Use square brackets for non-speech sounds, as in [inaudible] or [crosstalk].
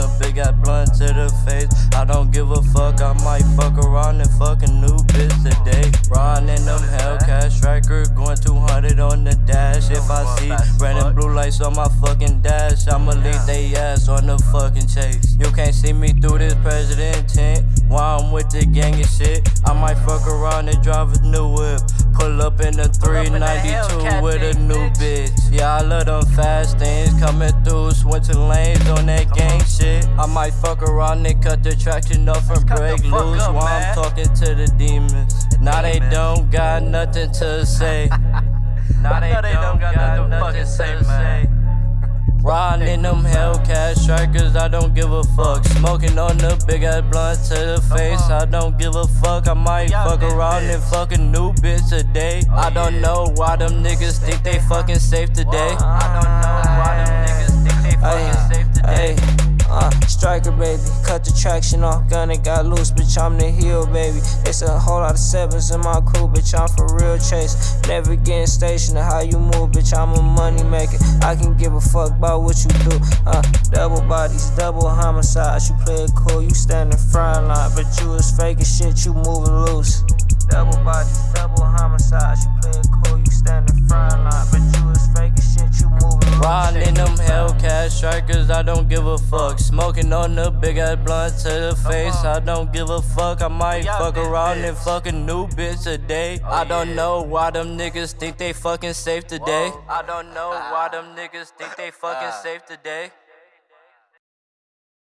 the big got blunt to the face. I don't give a fuck, I might fuck around and fuck a new bitch today. Riding them Hellcat striker, going 200 on the dash. If I see and blue lights on my fucking dash, I'ma leave they ass on the fucking chase. You can't see me through this president tent. While I'm with the gang and shit, I might fuck around and drive a new whip. Pull up in the 392 with a new bitch. Yeah, I love them fast things coming through, switching lanes on that gang shit. I might fuck around and cut the traction off and break loose while I'm talking to the demons. Now they don't got nothing to say. [laughs] Riding in them Hellcat strikers, I don't give a fuck. Smoking on the big ass blunt to the face, I don't give a fuck. I might fuck around and fuck a new bitch today. Oh, I don't know why them niggas think they fucking safe today. I don't know why them niggas think they fucking safe today. Striker, baby. Cut the traction off, gun it got loose, bitch. I'm the heel, baby. It's a whole lot of sevens in my crew, bitch. I'm for real chase. Never getting stationed how you move, bitch. I'm a money maker. I can give a fuck about what you do. Uh, double bodies, double homicides. You play it cool, you stand in front line, but you is fake as shit. You moving loose. Double bodies, double homicides. Riding in them Hellcat strikers, I don't give a fuck. Smoking on the big ass blunt to the face, I don't give a fuck. I might fuck around and fuck a new bitch today. I don't know why them niggas think they fucking safe today. I don't know why them niggas think they fucking safe today.